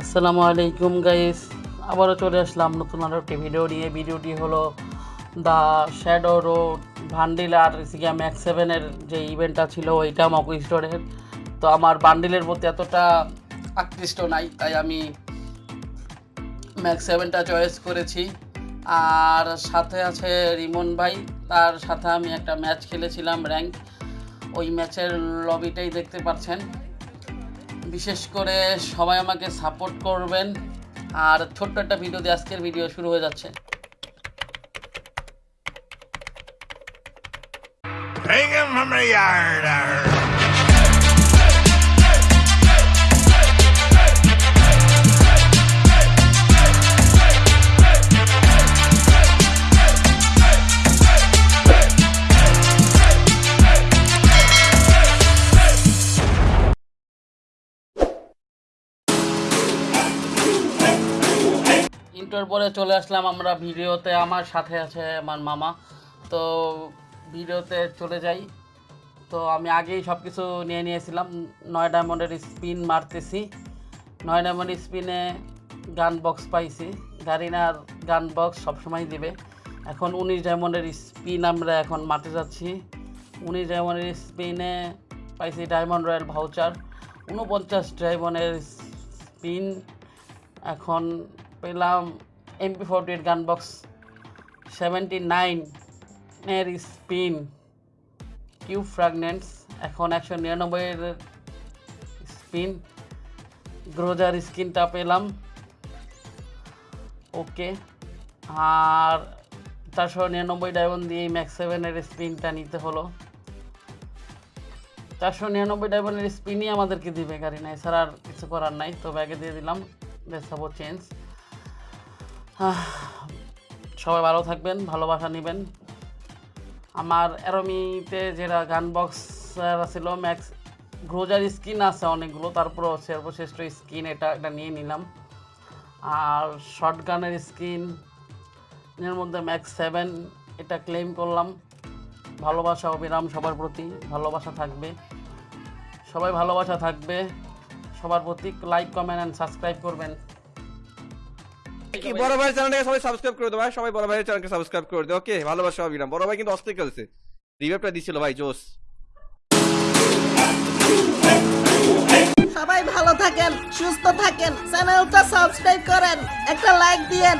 আসসালামু আলাইকুম গাইস আবারও চলে আসলাম নতুন আরও একটি ভিডিও নিয়ে। ভিডিওটি হলো দ্য শ্যাডো রোড ভান্ডিল আর সিগা ম্যাক্স সেভেনের যে ইভেন্টটা ছিল, ওইটা মকু স্টোরের তো আমার বান্ডিলের প্রতি এতটা আকৃষ্ট নাই, তাই আমি ম্যাক্স সেভেনটা চয়েস করেছি। আর সাথে আছে রিমন ভাই, তার সাথে আমি একটা ম্যাচ খেলেছিলাম র্যাঙ্ক ওই ম্যাচের লবিটাই দেখতে পাচ্ছেন। বিশেষ করে সবাই আমাকে সাপোর্ট করবেন আর ছোট্ট একটা ভিডিও দিয়ে আজকের ভিডিও শুরু হয়ে যাচ্ছে him from the yard. Arr. পরে চলে আসলাম আমরা ভিডিওতে, আমার সাথে আছে আমার মামা। তো ভিডিওতে চলে যাই। তো আমি আগেই সব কিছু নিয়ে নিয়েছিলাম। নয় ডায়মন্ডের স্পিন মারতেছি। নয় ডায়মন্ড স্পিনে গান বক্স পাইছি। গারিনার গান বক্স সবসময় দিবে। এখন উনিশ ডায়মন্ডের স্পিন আমরা এখন মারতে যাচ্ছি। উনিশ ডায়মন্ডের স্পিনে পাইছি ডায়মন্ড রয়্যাল ভাউচার উনপঞ্চাশ ডায়মন্ডের স্পিন এখন পেলাম MP forty eight gun box seventy নাইনের স্পিন কিউ ফ্র্যাগনেন্টস এখন একশো নিরানব্বইয়ের স্পিন গ্রোজার স্কিনটা পেলাম। ওকে আর চারশো নিরানব্বই ডায়মন্ড দিয়ে ম্যাক্স সেভেনের স্পিনটা নিতে হলো। চারশো নিরানব্বই ডায়মন্ডের স্পিনই আমাদেরকে দিবে গাড়ি নাই এছাড়া আর কিছু করার নাই, তো ব্যাগে দিয়ে দিলাম। দেখাবো চেঞ্জ সবাই ভালো থাকবেন, ভালোবাসা নেবেন। আমার অ্যারোমিতে যেটা গান বক্স ছিল ম্যাক্স গ্রোজার স্কিন আছে অনেকগুলো, তারপরও সর্বশ্রেষ্ঠ স্কিন এটা এটা নিয়ে নিলাম। আর শর্ট গানের স্কিন এর মধ্যে ম্যাক্স সেভেন এটা ক্লেম করলাম। ভালোবাসা, অবিরাম সবার প্রতি, ভালোবাসা থাকবে। সবাই ভালোবাসা থাকবে। সবার প্রতি লাইক কমেন্ট অ্যান্ড সাবস্ক্রাইব করবেন। কি বড় ভাইয়ের চ্যানেলটাকে সবাই সাবস্ক্রাইব করে দাও ভাই। সবাই বড় ভাইয়ের চ্যানেলকে সাবস্ক্রাইব করে দাও। ওকে ভালোবাসা অবিরাম বড় ভাই কিন্তু অস্থির খেলছে। রিভাইভটা দিছিল ভাই জোস সবাই ভালো থাকেন সুস্থ থাকেন চ্যানেলটা সাবস্ক্রাইব করেন একটা লাইক দিয়েন।